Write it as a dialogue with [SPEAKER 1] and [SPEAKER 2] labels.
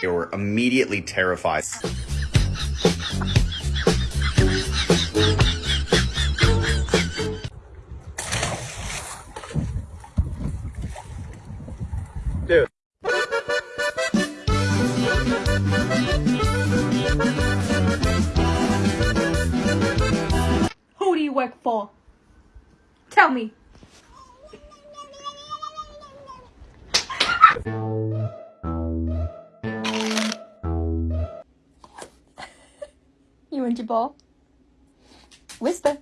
[SPEAKER 1] They were immediately terrified.
[SPEAKER 2] Dude.
[SPEAKER 3] Who do you work for? Tell me. Whisper.